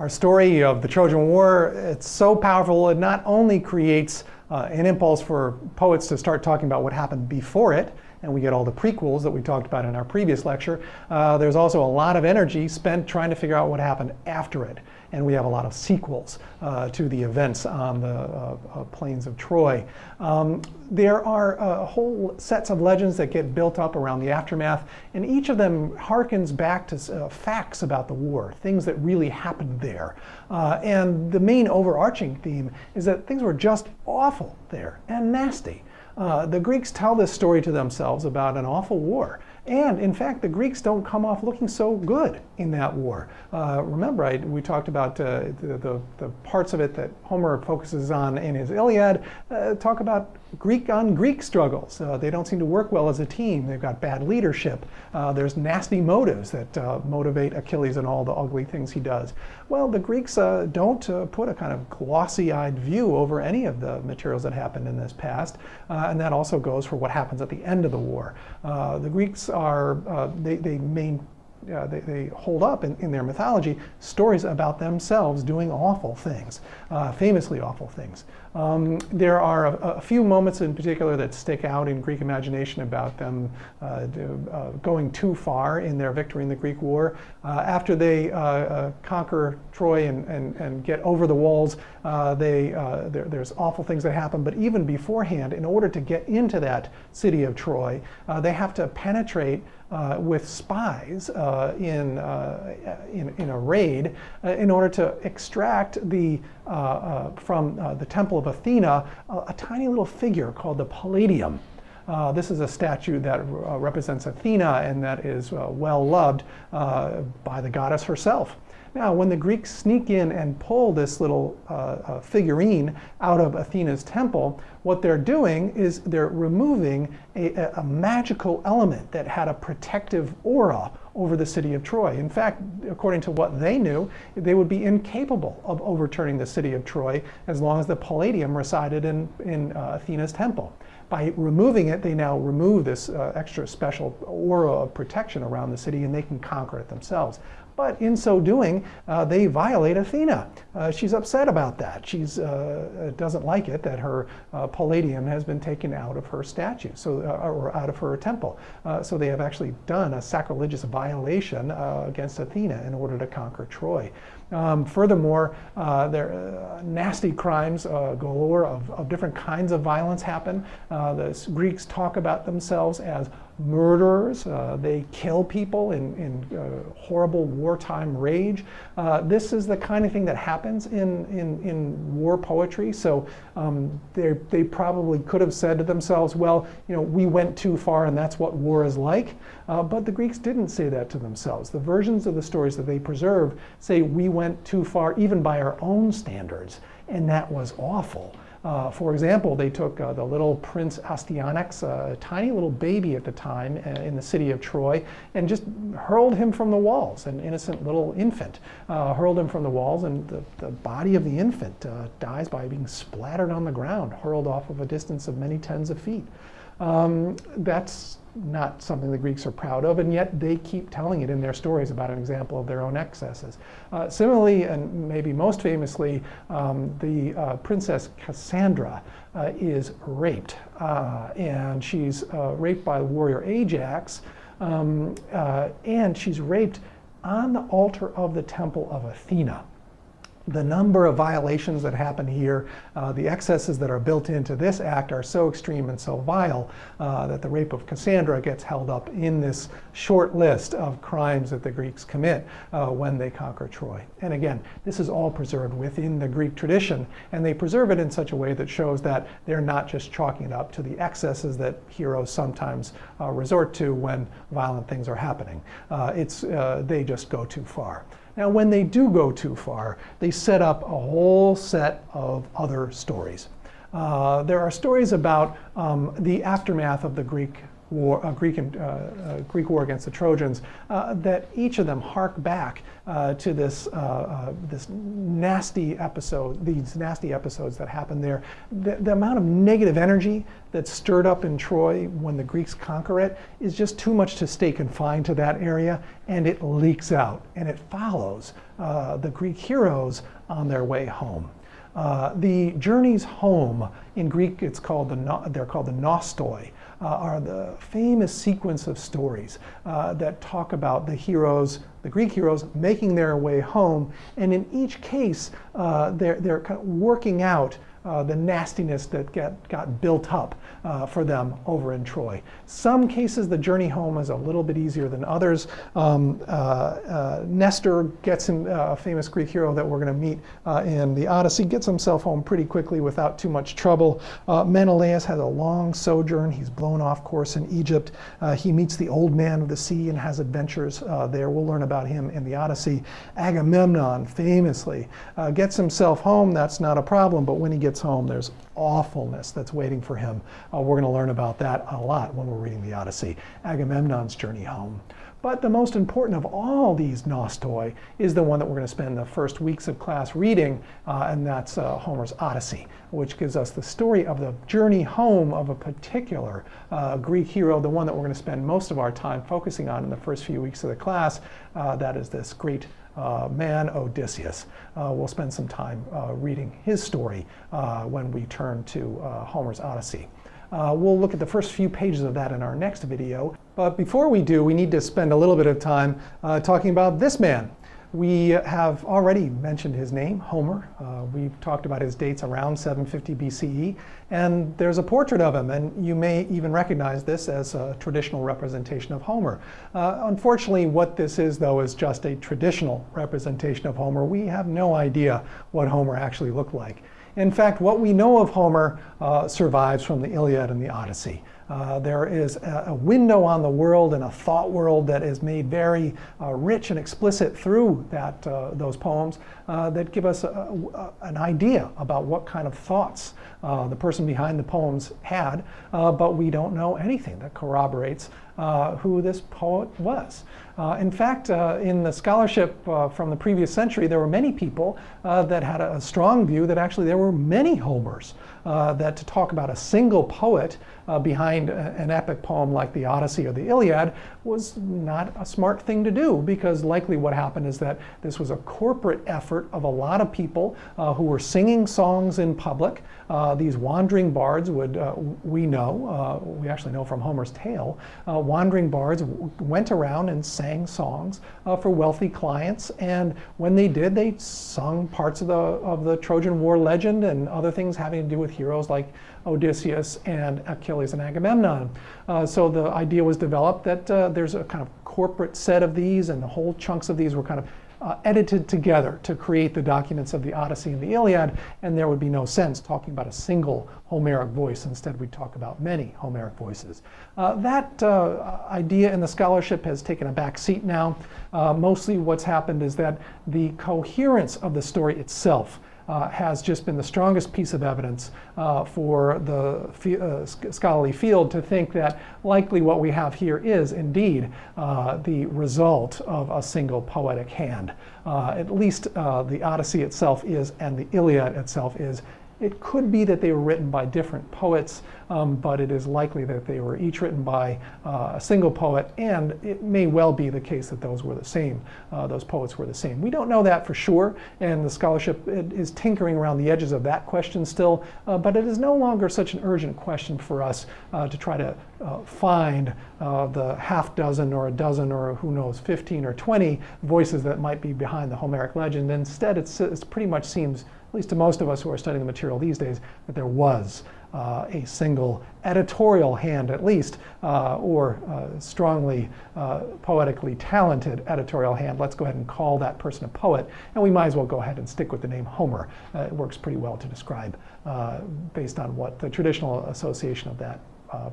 Our story of the Trojan War, it's so powerful, it not only creates uh, an impulse for poets to start talking about what happened before it, and we get all the prequels that we talked about in our previous lecture, uh, there's also a lot of energy spent trying to figure out what happened after it and we have a lot of sequels uh, to the events on the uh, uh, plains of Troy. Um, there are uh, whole sets of legends that get built up around the aftermath, and each of them harkens back to uh, facts about the war, things that really happened there. Uh, and the main overarching theme is that things were just awful there and nasty. the Greeks tell this story to themselves about an awful war. And in fact, the Greeks don't come off looking so good in that war. Uh, remember, I, we talked about uh, the, the, the, parts of it that Homer focuses on in his Iliad, uh, talk about Greek on Greek struggles. Uh, they don't seem to work well as a team. They've got bad leadership. Uh, there's nasty motives that uh, motivate Achilles and all the ugly things he does. Well, the Greeks don't put a kind of glossy-eyed view over any of the materials that happened in this past, and that also goes for what happens at the end of the war. the Greeks are, uh, they, they main, uh, they, they, hold up in, in, their mythology stories about themselves doing awful things, uh, famously awful things. Um, there are a, a, few moments in particular that stick out in Greek imagination about them uh, uh, going too far in their victory in the Greek War. Uh, after they conquer Troy and, and, and, get over the walls, they, there, there's awful things that happen, but even beforehand, in order to get into that city of Troy, they have to penetrate uh, with spies uh, in, uh, in, in, a raid in order to extract the, from the Temple of Athena a tiny little figure called the Palladium. Uh, this is a statue that uh, represents Athena and that is uh, well loved by the goddess herself. Now, when the Greeks sneak in and pull this little uh, uh, figurine out of Athena's temple, what they're doing is they're removing a, a, magical element that had a protective aura over the city of Troy. In fact, according to what they knew, they would be incapable of overturning the city of Troy as long as the Palladium resided in, in uh, Athena's temple. By removing it, they now remove this uh, extra special aura of protection around the city and they can conquer it themselves. But in so doing, uh, they violate Athena. Uh, she's upset about that. She uh, doesn't like it that her uh, palladium has been taken out of her statue, so uh, or out of her temple. Uh, so they have actually done a sacrilegious violation against Athena in order to conquer Troy. Um, furthermore, uh, there uh, nasty crimes uh, galore of, of, different kinds of violence happen. the Greeks talk about themselves as murderers. Uh, they kill people in, in uh, horrible wartime rage. Uh, this is the kind of thing that happens in, in, in war poetry. So um, they probably could have said to themselves, well, you know, we went too far and that's what war is like. Uh, but the Greeks didn't say that to themselves. The versions of the stories that they preserve say we went too far even by our own standards. And that was awful. Uh, for example, they took uh, the little Prince Astyanax, a tiny little baby at the time uh, in the city of Troy, and just hurled him from the walls, an innocent little infant. Uh, hurled him from the walls, and the, the body of the infant uh, dies by being splattered on the ground, hurled off of a distance of many tens of feet. Um, that's not something the Greeks are proud of, and yet they keep telling it in their stories about an example of their own excesses. Uh, similarly, and maybe most famously, um, the uh, princess Cassandra uh, is raped, uh, and she's uh, raped by the warrior Ajax, um, uh, and she's raped on the altar of the temple of Athena the number of violations that happen here, uh, the excesses that are built into this act are so extreme and so vile uh, that the rape of Cassandra gets held up in this short list of crimes that the Greeks commit uh, when they conquer Troy. And again, this is all preserved within the Greek tradition, and they preserve it in such a way that shows that they're not just chalking it up to the excesses that heroes sometimes uh, resort to when violent things are happening. Uh, it's, uh, they just go too far. Now, when they do go too far, they set up a whole set of other stories. Uh, there are stories about um, the aftermath of the Greek war, uh, Greek, and, uh, uh, Greek war against the Trojans, uh, that each of them hark back uh, to this, this nasty episode, these nasty episodes that happened there. The, the, amount of negative energy that's stirred up in Troy when the Greeks conquer it is just too much to stay confined to that area, and it leaks out, and it follows the Greek heroes on their way home. Uh, the journeys home, in Greek it's called the, they're called the nostoi, uh, are the famous sequence of stories uh, that talk about the heroes, the Greek heroes, making their way home. And in each case, uh, they're, they're kind of working out uh, the nastiness that get, got built up uh, for them over in Troy. Some cases the journey home is a little bit easier than others. Um, uh, uh Nestor gets him, uh, a famous Greek hero that we're going to meet in the Odyssey, gets himself home pretty quickly without too much trouble. Menelaus has a long sojourn. He's blown off course in Egypt. he meets the old man of the sea and has adventures there. We'll learn about him in the Odyssey. Agamemnon famously gets himself home. That's not a problem, but when he gets gets home, there's awfulness that's waiting for him. Uh, we're going to learn about that a lot when we're reading the Odyssey. Agamemnon's journey home. But the most important of all these nostoi is the one that we're going to spend the first weeks of class reading, uh, and that's uh, Homer's Odyssey, which gives us the story of the journey home of a particular uh, Greek hero, the one that we're going to spend most of our time focusing on in the first few weeks of the class. Uh, that is this great uh, man Odysseus. Uh, we'll spend some time reading his story when we turn to Homer's Odyssey. We'll look at the first few pages of that in our next video. But before we do, we need to spend a little bit of time talking about this man. We have already mentioned his name, Homer. Uh, we've talked about his dates around 750 BCE, and there's a portrait of him, and you may even recognize this as a traditional representation of Homer. Uh, unfortunately, what this is, though, is just a traditional representation of Homer. We have no idea what Homer actually looked like. In fact, what we know of Homer uh, survives from the Iliad and the Odyssey. Uh, there is a, a, window on the world and a thought world that is made very uh, rich and explicit through that, uh, those poems uh, that give us a, a, an idea about what kind of thoughts uh, the person behind the poems had, but we don't know anything that corroborates who this poet was. Uh, in fact, uh, in the scholarship uh, from the previous century, there were many people that had a, strong view that actually there were many Homers, that to talk about a single poet uh, behind a, an epic poem like the Odyssey or the Iliad was not a smart thing to do because likely what happened is that this was a corporate effort of a lot of people uh, who were singing songs in public. Uh, these wandering bards would, uh, we know, uh, we actually know from Homer's tale, uh, wandering bards went around and sang songs for wealthy clients. And when they did, they sung parts of the, of the Trojan War legend and other things having to do with heroes like Odysseus and Achilles and Agamemnon. Uh, so the idea was developed that uh, there's a kind of corporate set of these and the whole chunks of these were kind of uh, edited together to create the documents of the Odyssey and the Iliad, and there would be no sense talking about a single Homeric voice. Instead, we talk about many Homeric voices. Uh, that uh, idea in the scholarship has taken a back seat now. Uh, mostly what's happened is that the coherence of the story itself uh, has just been the strongest piece of evidence uh, for the uh, scholarly field to think that likely what we have here is indeed uh, the result of a single poetic hand. Uh, at least uh, the Odyssey itself is, and the Iliad itself is, it could be that they were written by different poets, um, but it is likely that they were each written by uh, a single poet, and it may well be the case that those were the same, uh, those poets were the same. We don't know that for sure, and the scholarship is tinkering around the edges of that question still, uh, but it is no longer such an urgent question for us uh, to try to uh, find uh, the half dozen or a dozen or who knows, 15 or 20 voices that might be behind the Homeric legend. Instead, it pretty much seems at least to most of us who are studying the material these days, that there was uh, a single editorial hand at least, uh, or uh, strongly uh, poetically talented editorial hand. Let's go ahead and call that person a poet, and we might as well go ahead and stick with the name Homer. Uh, it works pretty well to describe uh, based on what the traditional association of that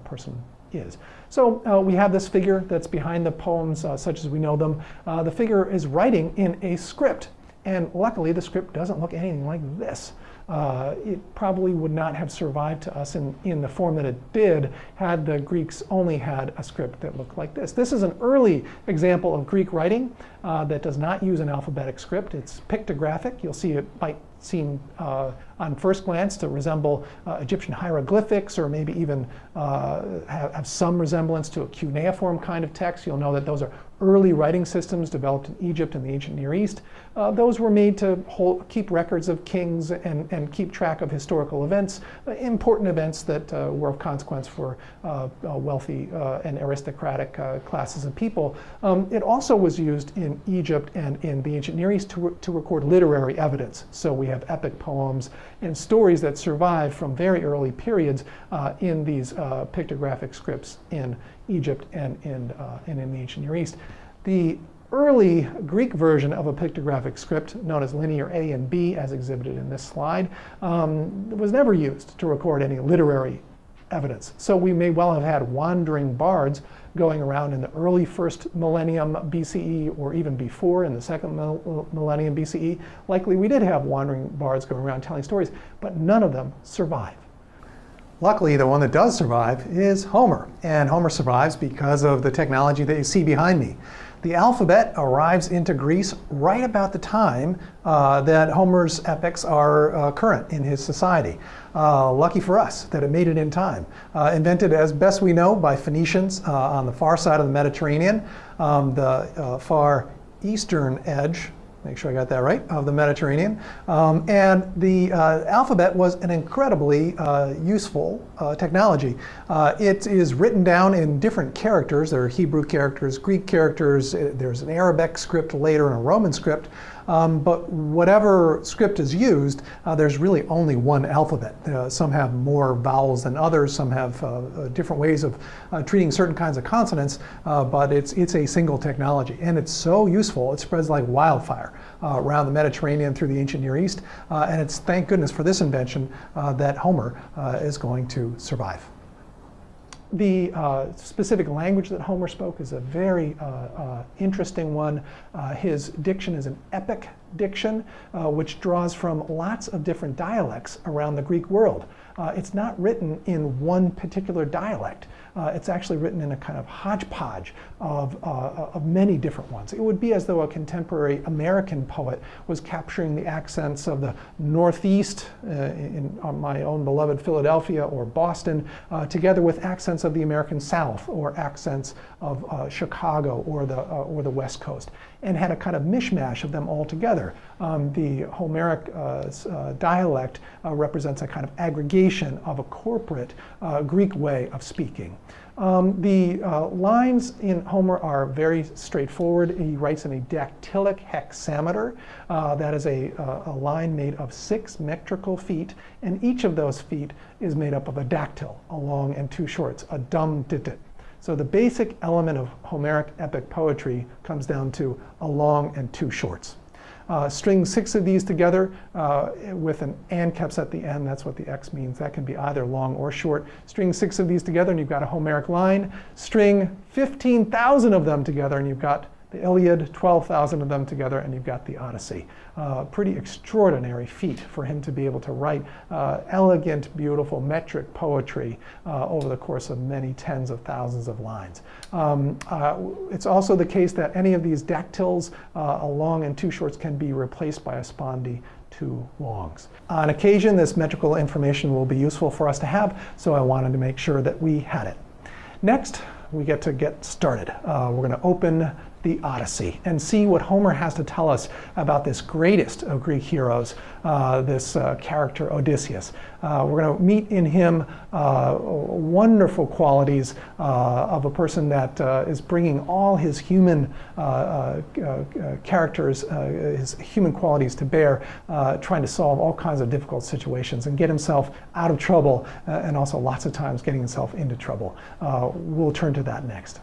person is. So uh, we have this figure that's behind the poems uh, such as we know them. Uh, the figure is writing in a script and luckily, the script doesn't look anything like this. uh, it probably would not have survived to us in, in the form that it did had the Greeks only had a script that looked like this. This is an early example of Greek writing uh, that does not use an alphabetic script. It's pictographic. You'll see it might seem uh, on first glance to resemble uh, Egyptian hieroglyphics or maybe even uh, have, have, some resemblance to a cuneiform kind of text. You'll know that those are early writing systems developed in Egypt and the ancient Near East. Uh, those were made to hold, keep records of kings and, and keep track of historical events, uh, important events that uh, were of consequence for wealthy and aristocratic classes of people. Um, it also was used in Egypt and in the ancient Near East to, re to record literary evidence. So we have epic poems and stories that survive from very early periods uh, in these uh, pictographic scripts in Egypt and in, uh, and in the ancient Near East. The early Greek version of a pictographic script, known as linear A and B, as exhibited in this slide, um, was never used to record any literary evidence. So we may well have had wandering bards going around in the early first millennium BCE or even before in the second millennium BCE. Likely we did have wandering bards going around telling stories, but none of them survive. Luckily, the one that does survive is Homer. And Homer survives because of the technology that you see behind me. The alphabet arrives into Greece right about the time uh, that Homer's epics are uh, current in his society. Uh, lucky for us that it made it in time. Uh, invented, as best we know, by Phoenicians uh, on the far side of the Mediterranean, um, the uh, far eastern edge make sure I got that right, of the Mediterranean. Um, and the uh, alphabet was an incredibly uh, useful uh, technology. Uh, it is written down in different characters. There are Hebrew characters, Greek characters, uh, there's an Arabic script later and a Roman script. Um, but whatever script is used, uh, there's really only one alphabet. Uh, some have more vowels than others, some have uh, uh different ways of uh, treating certain kinds of consonants, uh, but it's, it's a single technology. And it's so useful, it spreads like wildfire around the Mediterranean through the ancient Near East. and it's thank goodness for this invention that Homer is going to survive. The uh, specific language that Homer spoke is a very uh, uh, interesting one. Uh, his diction is an epic diction, uh, which draws from lots of different dialects around the Greek world. Uh, it's not written in one particular dialect. Uh, it's actually written in a kind of hodgepodge of, uh, of many different ones. It would be as though a contemporary American poet was capturing the accents of the Northeast uh, in my own beloved Philadelphia or Boston, uh, together with accents of the American South or accents of uh, Chicago or the, or the West Coast, and had a kind of mishmash of them all together. Um, the Homeric dialect represents a kind of aggregation of a corporate Greek way of speaking. Um, the uh, lines in Homer are very straightforward. He writes in a dactylic hexameter. Uh, that is a, uh, a, line made of six metrical feet, and each of those feet is made up of a dactyl, a long and two shorts, a dum ditit. So the basic element of Homeric epic poetry comes down to a long and two shorts. Uh, string six of these together uh, with an anceps at the end. That's what the X means. That can be either long or short. String six of these together and you've got a Homeric line. String 15,000 of them together and you've got the Iliad, 12,000 of them together, and you've got the Odyssey. Uh, pretty extraordinary feat for him to be able to write uh, elegant, beautiful metric poetry uh, over the course of many tens of thousands of lines. Um, uh, it's also the case that any of these dactyls, uh, a long and two shorts, can be replaced by a spondee two longs. On occasion, this metrical information will be useful for us to have, so I wanted to make sure that we had it. Next, we get to get started. Uh, we're going to open the Odyssey and see what Homer has to tell us about this greatest of Greek heroes, uh, this uh, character Odysseus. Uh, we're going to meet in him uh, wonderful qualities uh, of a person that uh, is bringing all his human characters, his human qualities to bear, trying to solve all kinds of difficult situations and get himself out of trouble and also lots of times getting himself into trouble. we'll turn to that next.